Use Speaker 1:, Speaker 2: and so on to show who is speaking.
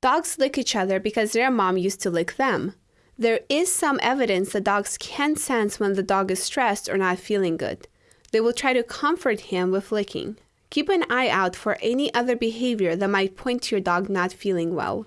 Speaker 1: Dogs lick each other because their mom used to lick them. There is some evidence that dogs can sense when the dog is stressed or not feeling good. They will try to comfort him with licking. Keep an eye out for any other behavior that might point to your dog not feeling well.